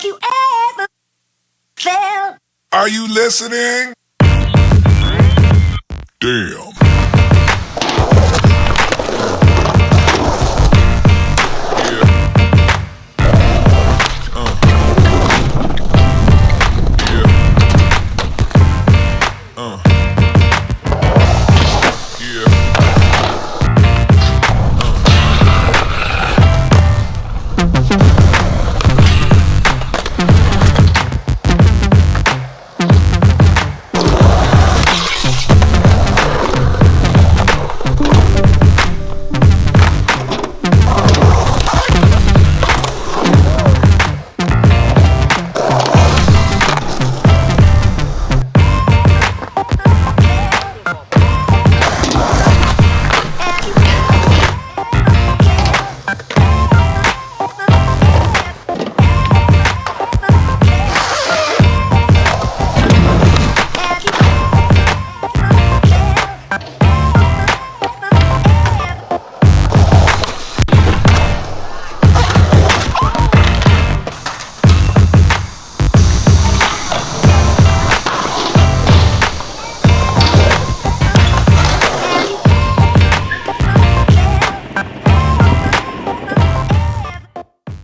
Have you ever felt? Are you listening? Damn.